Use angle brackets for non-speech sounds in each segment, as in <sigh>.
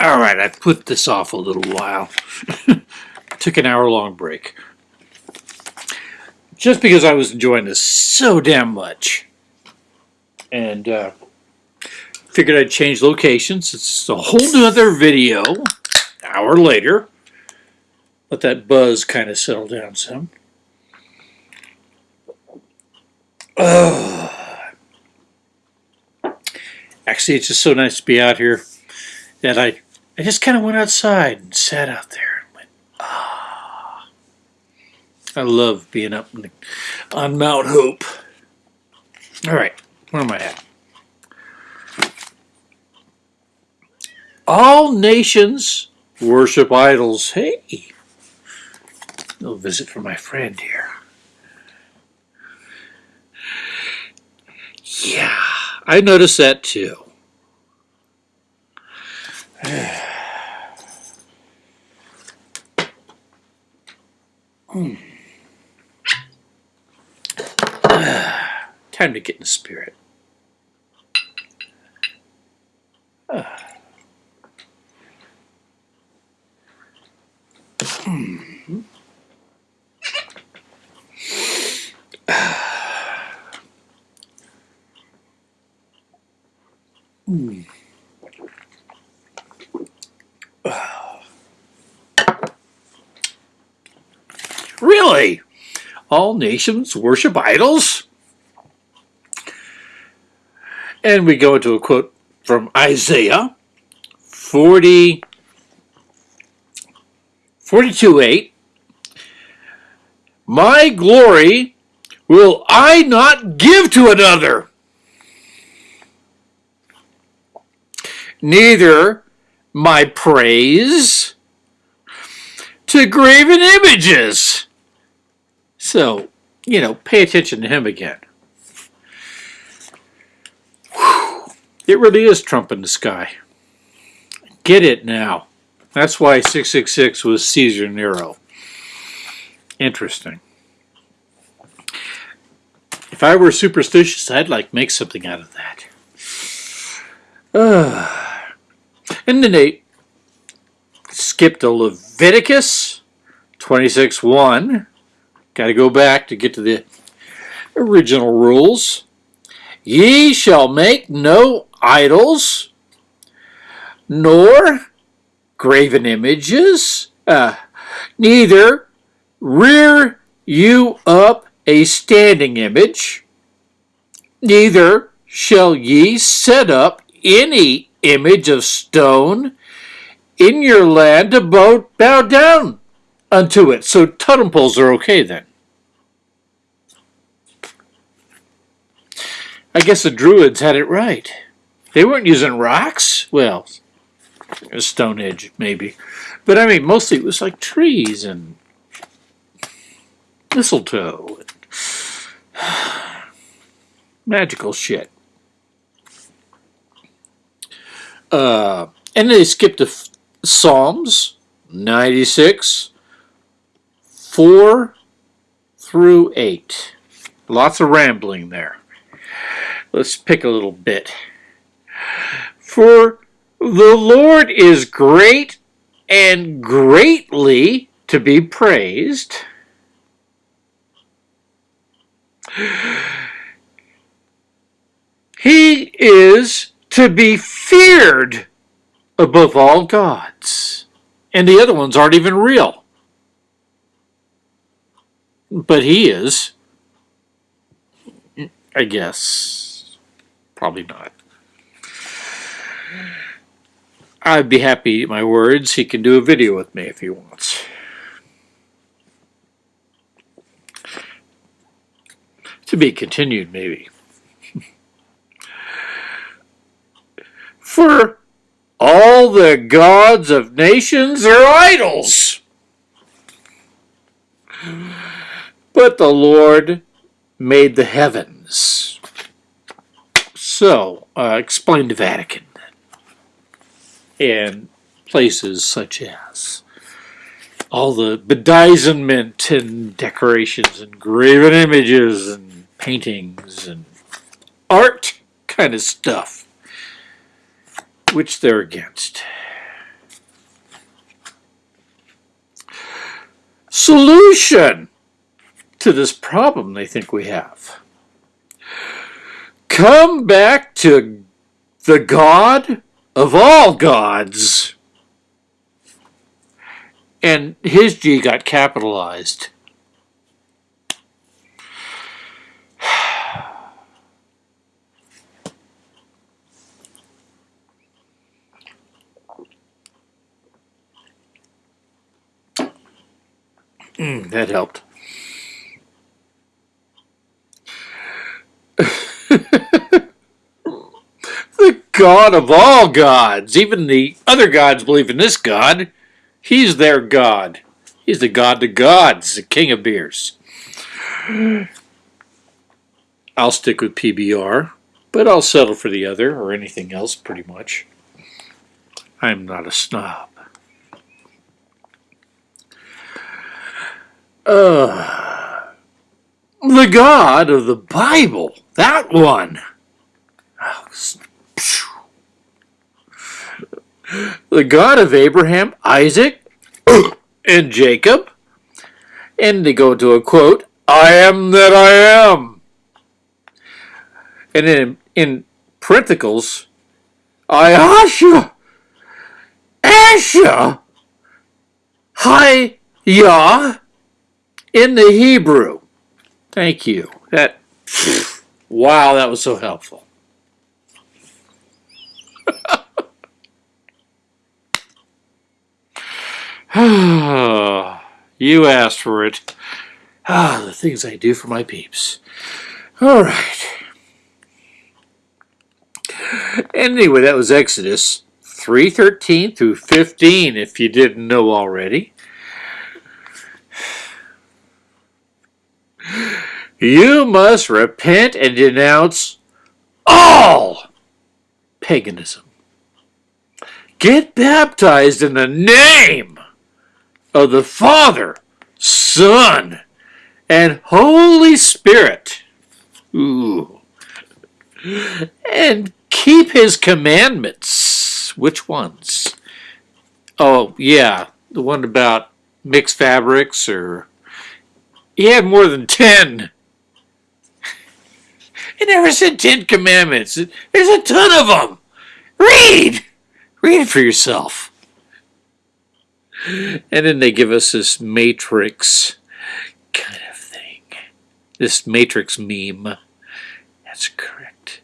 All right, I put this off a little while. <laughs> Took an hour long break. Just because I was enjoying this so damn much. And uh, figured I'd change locations. It's a whole nother video. Hour later. Let that buzz kind of settle down some. <sighs> Actually, it's just so nice to be out here that I, I just kind of went outside and sat out there and went, ah. I love being up the, on Mount Hope. All right, where am I at? All nations worship idols. Hey, a little visit from my friend here. Yeah, I noticed that too. <sighs> Hmm. <sighs> Time to get in the spirit. Hmm. Hmm. Really? All nations worship idols? And we go into a quote from Isaiah 40, 42 8. My glory will I not give to another, neither my praise to graven images. So, you know, pay attention to him again. It really is Trump in the sky. Get it now. That's why 666 was Caesar Nero. Interesting. If I were superstitious, I'd like make something out of that. Uh, <sighs> and then they skipped to Leviticus 26.1. Got to go back to get to the original rules. Ye shall make no idols, nor graven images, uh, neither rear you up a standing image, neither shall ye set up any image of stone in your land to bow, bow down unto it. So totem poles are okay then. I guess the Druids had it right. They weren't using rocks. Well, Stonehenge maybe. But I mean, mostly it was like trees and mistletoe. And <sighs> magical shit. Uh, and they skipped the Psalms 96, 4 through 8. Lots of rambling there. Let's pick a little bit. For the Lord is great and greatly to be praised. He is to be feared above all gods. And the other ones aren't even real. But he is. I guess. Probably not. I'd be happy my words. He can do a video with me if he wants. To be continued, maybe. For all the gods of nations are idols. But the Lord made the heavens. So, uh, explain the Vatican and places such as all the bedizenment and decorations and graven images and paintings and art kind of stuff, which they're against. Solution to this problem they think we have. Come back to the God of all gods. And his G got capitalized. <sighs> Mm, that helped. <laughs> the God of all gods. Even the other gods believe in this God. He's their God. He's the God to gods, the king of beers. I'll stick with PBR, but I'll settle for the other or anything else pretty much. I'm not a snob. Uh, the God of the Bible, that one. The God of Abraham, Isaac, <coughs> and Jacob. And they go to a quote, I am that I am. And in, in parentheticals, Ayasha, Asha, Hi, Yah, in the Hebrew. Thank you. That <sniffs> wow, that was so helpful. <sighs> you asked for it. Ah, the things I do for my peeps. All right. Anyway, that was Exodus 3.13 through 15, if you didn't know already. You must repent and denounce all paganism. Get baptized in the name of the Father, Son, and Holy Spirit. Ooh. And keep his commandments. Which ones? Oh, yeah, the one about mixed fabrics or... He had more than 10. It never said Ten Commandments. There's a ton of them. Read. Read it for yourself. And then they give us this matrix kind of thing. This matrix meme. That's correct.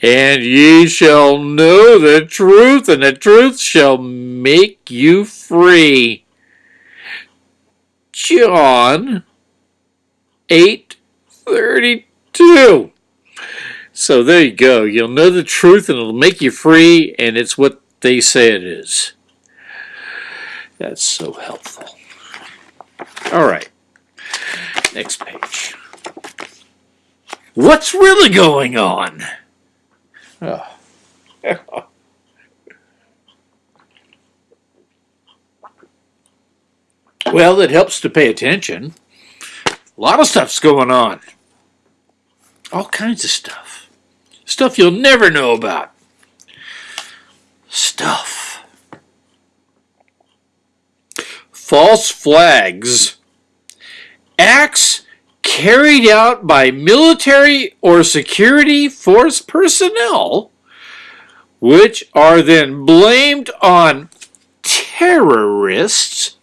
And ye shall know the truth, and the truth shall make you free. John eight thirty two. So there you go. You'll know the truth and it'll make you free, and it's what they say it is. That's so helpful. All right. Next page. What's really going on? Oh. <laughs> well, it helps to pay attention. A lot of stuff's going on. All kinds of stuff. Stuff you'll never know about. Stuff. False flags. Acts carried out by military or security force personnel, which are then blamed on terrorists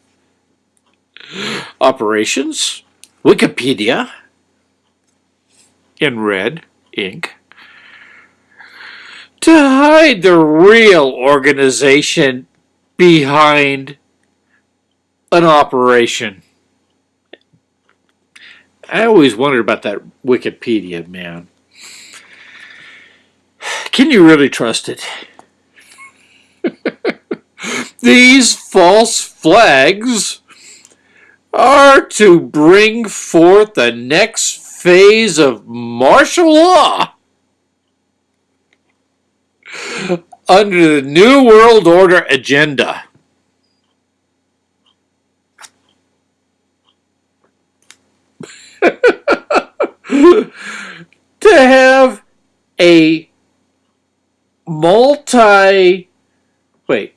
operations Wikipedia in red ink to hide the real organization behind an operation. I always wondered about that Wikipedia, man. Can you really trust it? <laughs> These false flags are to bring forth the next phase of martial law under the New World Order agenda. <laughs> to have a multi wait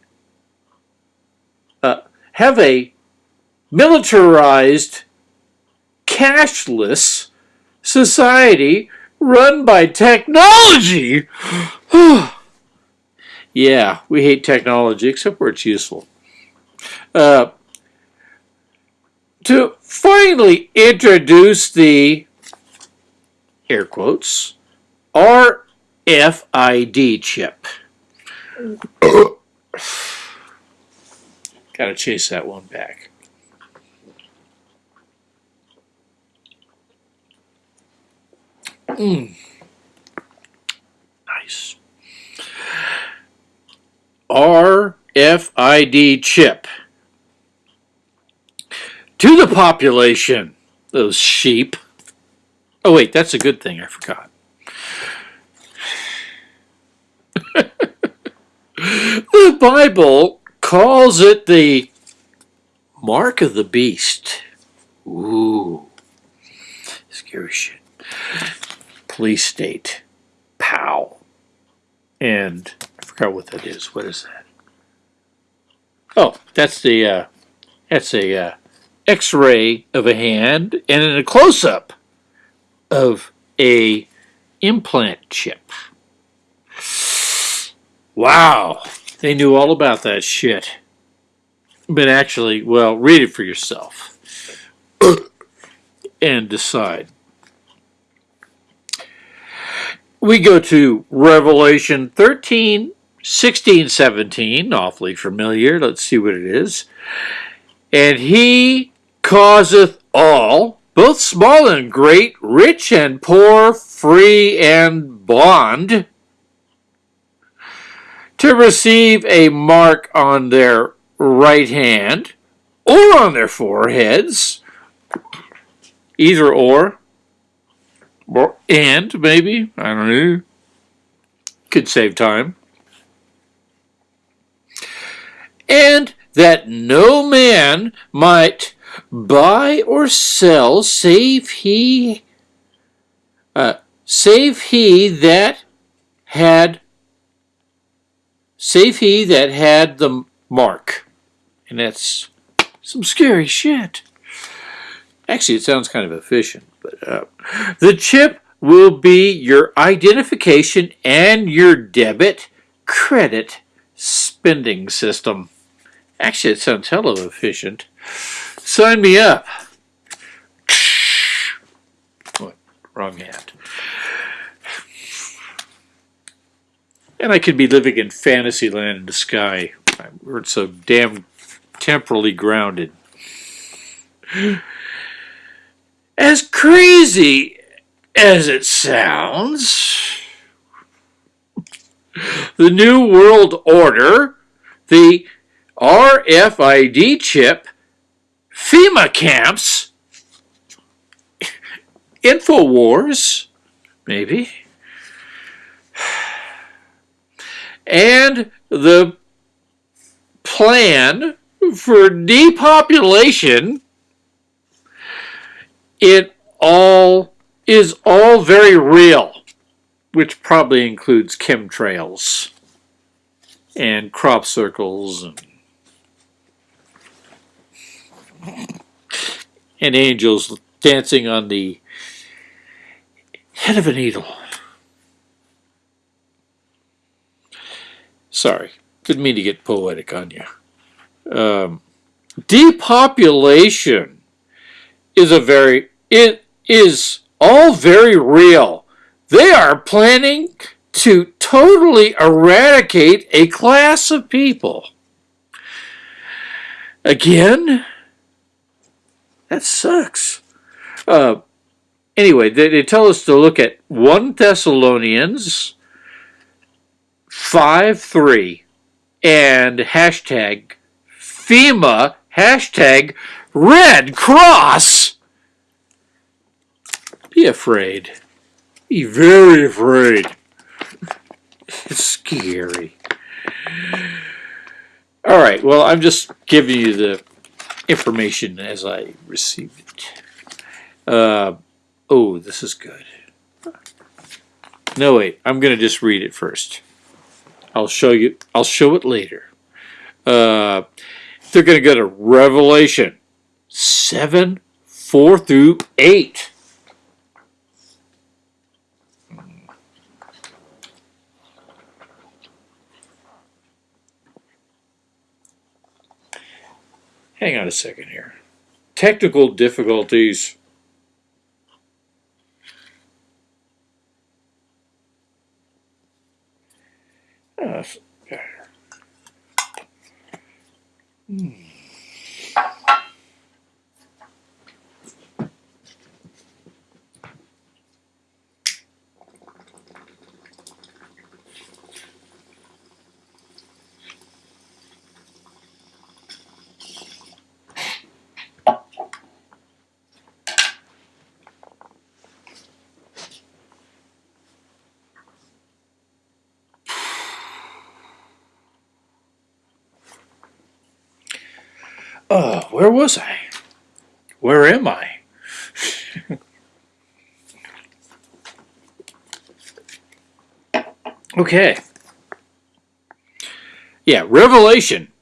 uh, have a militarized, cashless society run by technology. <sighs> <sighs> yeah, we hate technology except where it's useful. Uh, to finally introduce the air quotes RFID chip. <coughs> Gotta chase that one back. Mm. Nice. RFID chip. To the population, those sheep. Oh, wait, that's a good thing. I forgot. <laughs> the Bible calls it the mark of the beast. Ooh, scary shit. Police state. Pow. And forgot what that is. What is that? Oh, that's the uh, that's a uh, X-ray of a hand, and in a close-up of a implant chip. Wow, they knew all about that shit. But actually, well, read it for yourself <coughs> and decide. We go to Revelation 13, 16, 17, awfully familiar. Let's see what it is. And he causeth all, both small and great, rich and poor, free and bond, to receive a mark on their right hand or on their foreheads, either or, or and maybe, I don't know, could save time. And that no man might buy or sell save he uh, save he that had save he that had the mark. And that's some scary shit. Actually it sounds kind of efficient but uh, the chip will be your identification and your debit credit spending system actually it sounds hell of efficient Sign me up. What? Wrong hand. And I could be living in fantasy land in the sky. We're so damn temporally grounded. As crazy as it sounds, the New World Order, the RFID chip, FEMA camps, InfoWars, maybe, and the plan for depopulation, it all is all very real, which probably includes chemtrails and crop circles and and angels dancing on the head of a needle. Sorry, didn't mean to get poetic on you. Um, depopulation is a very, it is all very real. They are planning to totally eradicate a class of people. Again, that sucks. Uh, anyway, they, they tell us to look at 1 Thessalonians 5 3 and hashtag FEMA hashtag Red Cross. Be afraid. Be very afraid. It's scary. All right, well, I'm just giving you the information as I received it. Uh, oh, this is good. No, wait, I'm going to just read it first. I'll show you, I'll show it later. Uh, they're going to go to Revelation 7, 4 through 8. Hang on a second here. Technical difficulties. Uh, hmm. Oh, where was I? Where am I? okay. Yeah, Revelation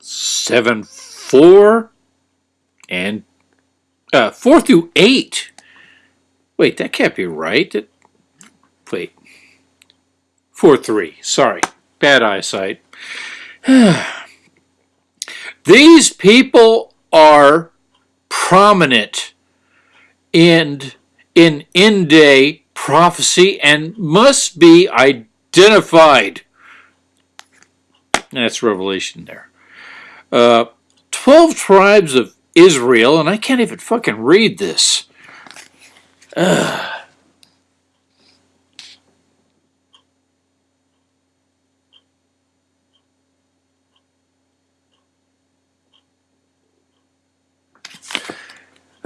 7 4 and uh, 4 through 8. Wait, that can't be right. That, wait. 4 3. Sorry. Bad eyesight. <sighs> These people are prominent in, in end day prophecy and must be identified. That's Revelation there. Uh, 12 tribes of Israel, and I can't even fucking read this.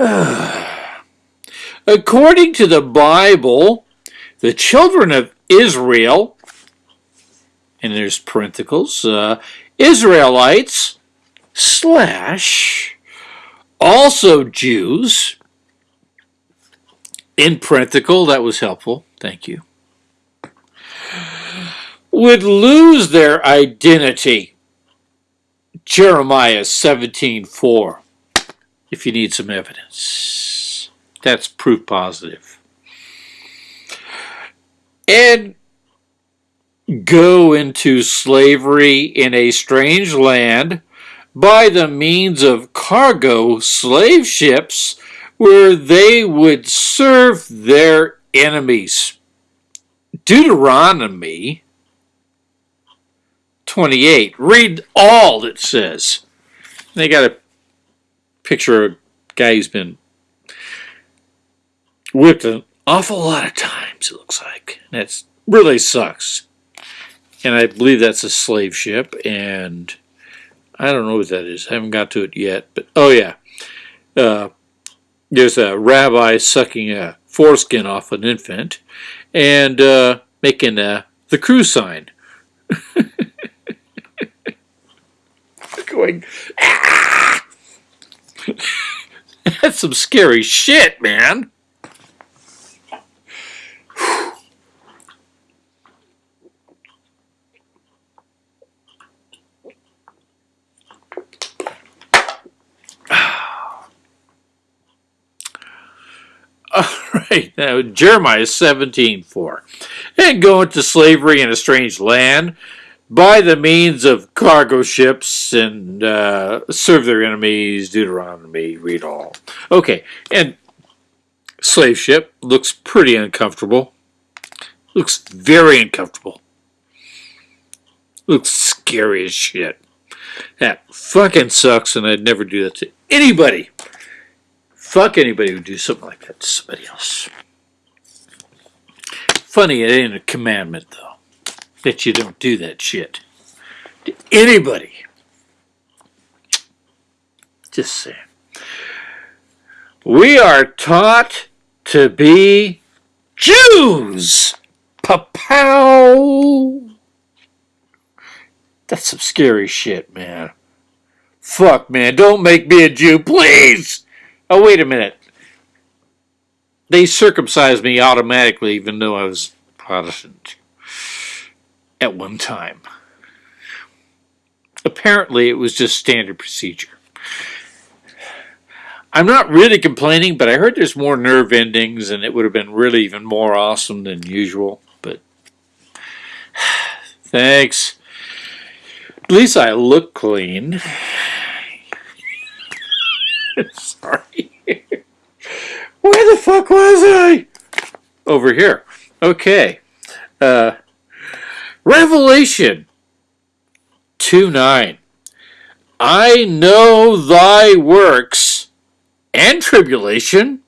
<sighs> According to the Bible, the children of Israel, and there's parentheticals, uh, Israelites slash also Jews, in parenthetical, that was helpful, thank you, would lose their identity. Jeremiah 17:4 if you need some evidence. That's proof positive. And go into slavery in a strange land by the means of cargo slave ships where they would serve their enemies. Deuteronomy 28. Read all it says. They got a picture a guy who's been whipped an awful lot of times, it looks like. That really sucks. And I believe that's a slave ship, and I don't know what that is. I haven't got to it yet. But oh yeah, uh, there's a rabbi sucking a foreskin off an infant and uh, making uh, the cruise sign. <laughs> Going. Ah! <laughs> That's some scary shit, man. <sighs> All right, now Jeremiah 17, 4. And go into slavery in a strange land by the means of cargo ships and uh, serve their enemies, Deuteronomy, read all. Okay, and slave ship looks pretty uncomfortable. Looks very uncomfortable. Looks scary as shit. That fucking sucks, and I'd never do that to anybody. Fuck anybody who'd do something like that to somebody else. Funny, it ain't a commandment, though that you don't do that shit to anybody. Just saying. We are taught to be Jews. Pa-pow! That's some scary shit, man. Fuck, man. Don't make me a Jew, please! Oh, wait a minute. They circumcised me automatically, even though I was Protestant at one time. Apparently, it was just standard procedure. I'm not really complaining, but I heard there's more nerve endings, and it would have been really even more awesome than usual. But <sighs> thanks. At least I look clean. <laughs> Sorry. Where the fuck was I? Over here. Okay. Uh, Revelation 2 9. I know thy works and tribulation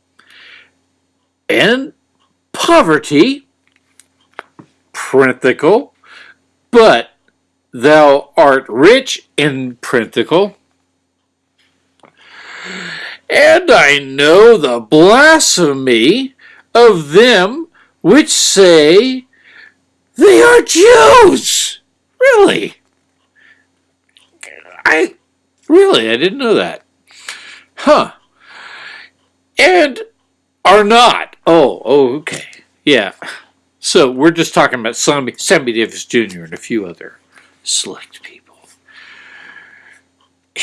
and poverty, parenthetical, but thou art rich in parenthetical, and I know the blasphemy of them which say they are Jews. Really? I really I didn't know that. Huh. And are not. Oh, oh, okay. Yeah. So we're just talking about Sammy, Sammy Davis Jr. and a few other select people. <sighs>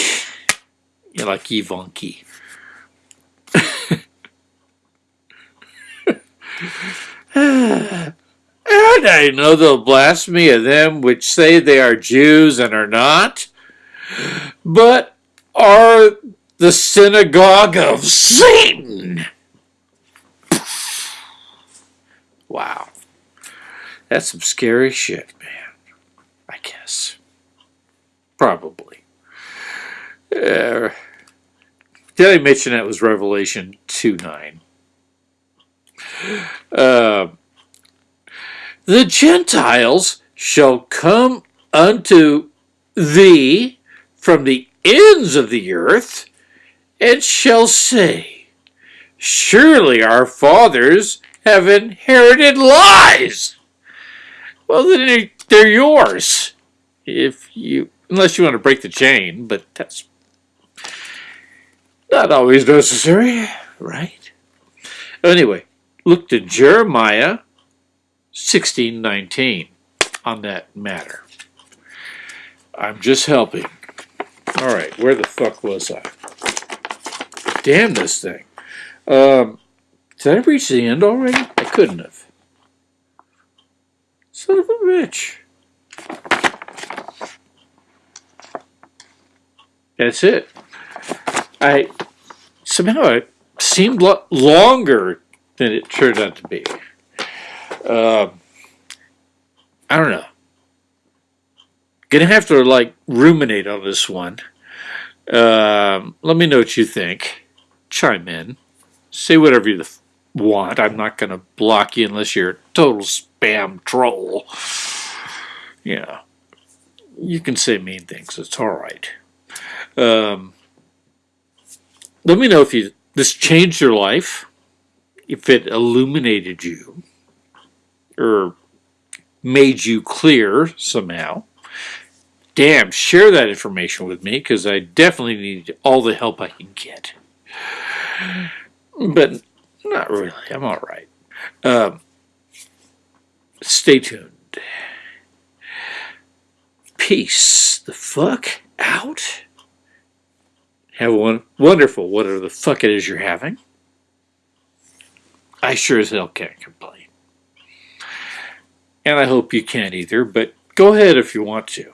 You're like Yvonne <laughs> <sighs> <sighs> and I know the blasphemy of them which say they are Jews and are not, but are the synagogue of Satan. Wow. That's some scary shit, man. I guess. Probably. Uh, did I mention that was Revelation 2 9? Uh, the Gentiles shall come unto thee from the ends of the earth and shall say, Surely our fathers have inherited lies. Well, then they're yours. If you, unless you want to break the chain, but that's not always necessary, right? Anyway, look to Jeremiah 16:19 on that matter. I'm just helping. All right, where the fuck was I? Damn this thing. Um, did I reach the end already? I couldn't have. Son of a bitch. That's it. I somehow it seemed lo longer than it turned out to be. Uh, I don't know. Gonna have to like ruminate on this one. Um, let me know what you think. Chime in. Say whatever you want. I'm not to block you unless you're a total spam troll. Yeah. you can say mean things. It's all right. Um, let me know if you this changed your life, if it illuminated you, or made you clear somehow damn, share that information with me because I definitely need all the help I can get. But not really. I'm all right. Um, stay tuned. Peace the fuck out. Have one wonderful whatever the fuck it is you're having. I sure as hell can't complain. And I hope you can't either, but go ahead if you want to.